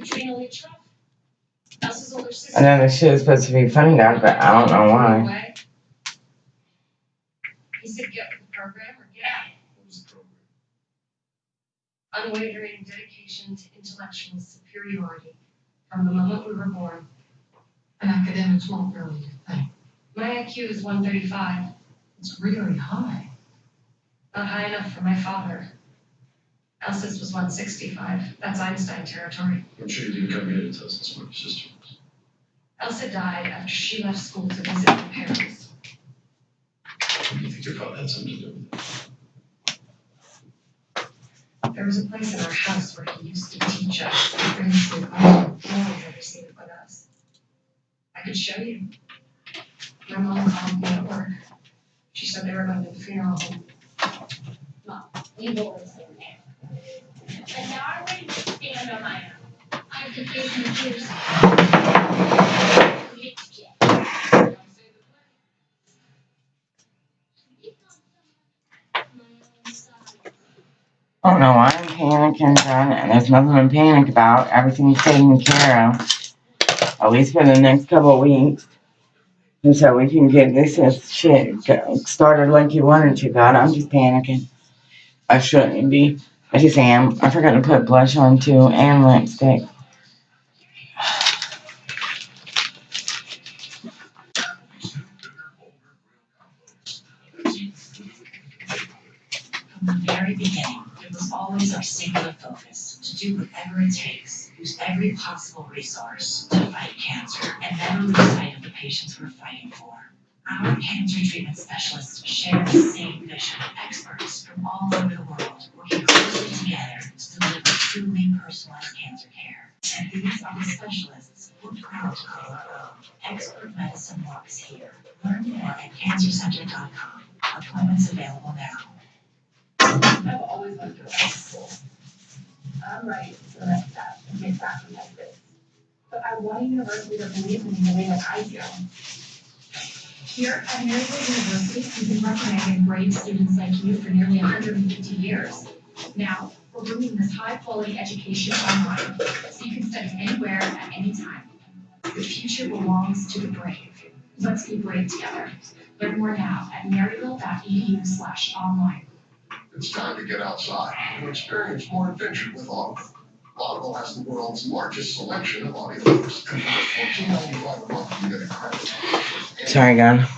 I know shit is supposed to be funny, God, but I don't know why. He said, get the program or get out. What was the program? Unwavering dedication to intellectual superiority from the moment we were born. And academics won't really think. My IQ is one thirty-five, It's really high. not high enough for my father. Elsa's was one sixty-five, that's Einstein territory. I'm sure you didn't come here to tell us what your sister was. Elsa died after she left school to visit her parents. Do you think your father had something to do with it? There was a place in our house where he used to teach us things that no ever seen it but us. I could show you. My mom called me at work. She said they were going to the funeral home. Boys in there. But now I'm ready to stand on my own. I have to face my fears. Get to jail. My own side. I don't know why I'm panicking, John, and there's nothing to panic about. Everything's taken care of. At least for the next couple of weeks. And so we can get this shit started like you wanted to, God. I'm just panicking. I shouldn't be. I just am. I forgot to put blush on too and lipstick. From the very beginning, it was always our singular focus to do whatever it takes, use every possible resource to fight cancer and never lose sight of the patients we're fighting for. Our cancer treatment specialists share the same vision, experts from all over the world working closely together to deliver truly personalized cancer care. And these are the specialists we're proud to call our own. Expert medicine walks here. Learn more at cancercenter.com. Appointments available now. I've always wanted to school. I'm ready for next step and get back from Texas. But I want a university that believes in me the way that I do. Here at Maryville University, we've been recommending brave students like you for nearly hundred and fifty years. Now, we're bringing this high-quality education online, so you can study anywhere at any time. The future belongs to the brave. Let's be brave together. Learn more now at maryville.edu slash online. It's time to get outside and experience more adventure with Audible. Audible has the world's largest selection of audiobooks. And for fourteen ninety-five a month, you get a credit. Sorry, God.